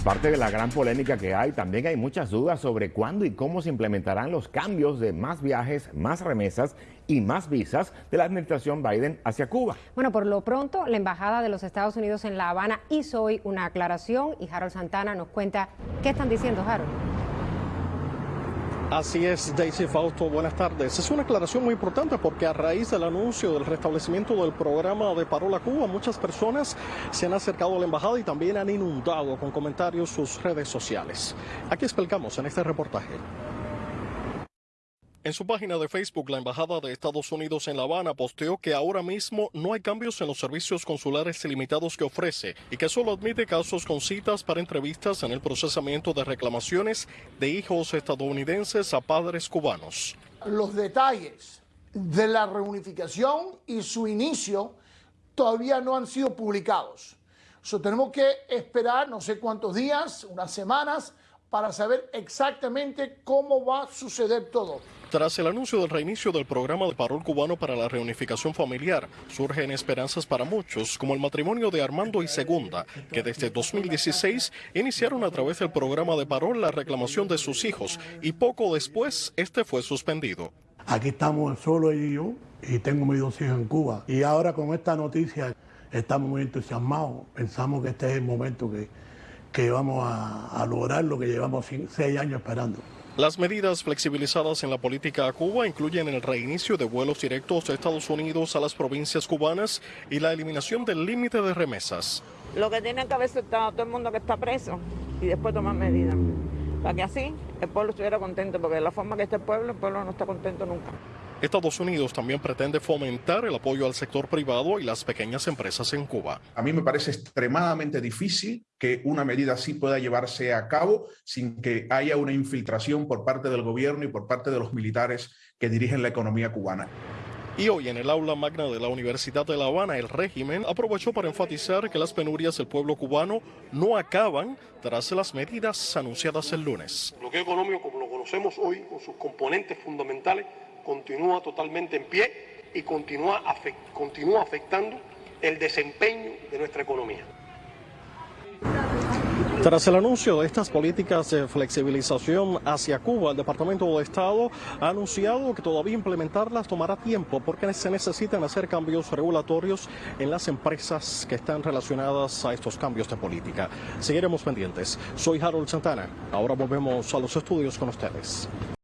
Aparte de la gran polémica que hay, también hay muchas dudas sobre cuándo y cómo se implementarán los cambios de más viajes, más remesas y más visas de la administración Biden hacia Cuba. Bueno, por lo pronto, la Embajada de los Estados Unidos en La Habana hizo hoy una aclaración y Harold Santana nos cuenta qué están diciendo, Harold. Así es, Daisy Fausto, buenas tardes. Es una aclaración muy importante porque a raíz del anuncio del restablecimiento del programa de Parola Cuba, muchas personas se han acercado a la embajada y también han inundado con comentarios sus redes sociales. Aquí explicamos en este reportaje. En su página de Facebook, la Embajada de Estados Unidos en La Habana posteó que ahora mismo no hay cambios en los servicios consulares ilimitados que ofrece y que solo admite casos con citas para entrevistas en el procesamiento de reclamaciones de hijos estadounidenses a padres cubanos. Los detalles de la reunificación y su inicio todavía no han sido publicados. So, tenemos que esperar no sé cuántos días, unas semanas, para saber exactamente cómo va a suceder todo. Tras el anuncio del reinicio del programa de parol cubano para la reunificación familiar, surgen esperanzas para muchos, como el matrimonio de Armando y Segunda, que desde 2016 iniciaron a través del programa de parol la reclamación de sus hijos y poco después este fue suspendido. Aquí estamos solo y yo y tengo mis dos hijos en Cuba. Y ahora con esta noticia estamos muy entusiasmados. Pensamos que este es el momento que, que vamos a, a lograr lo que llevamos seis años esperando. Las medidas flexibilizadas en la política a Cuba incluyen el reinicio de vuelos directos de Estados Unidos a las provincias cubanas y la eliminación del límite de remesas. Lo que tiene que haber soltado todo el mundo que está preso y después tomar medidas. Para que así el pueblo estuviera contento, porque de la forma que está el pueblo, el pueblo no está contento nunca. Estados Unidos también pretende fomentar el apoyo al sector privado y las pequeñas empresas en Cuba. A mí me parece extremadamente difícil que una medida así pueda llevarse a cabo sin que haya una infiltración por parte del gobierno y por parte de los militares que dirigen la economía cubana. Y hoy en el aula magna de la Universidad de La Habana, el régimen aprovechó para enfatizar que las penurias del pueblo cubano no acaban tras las medidas anunciadas el lunes. Lo que económico, como lo conocemos hoy, con sus componentes fundamentales, continúa totalmente en pie y continúa, continúa afectando el desempeño de nuestra economía. Tras el anuncio de estas políticas de flexibilización hacia Cuba, el Departamento de Estado ha anunciado que todavía implementarlas tomará tiempo porque se necesitan hacer cambios regulatorios en las empresas que están relacionadas a estos cambios de política. Seguiremos pendientes. Soy Harold Santana. Ahora volvemos a los estudios con ustedes.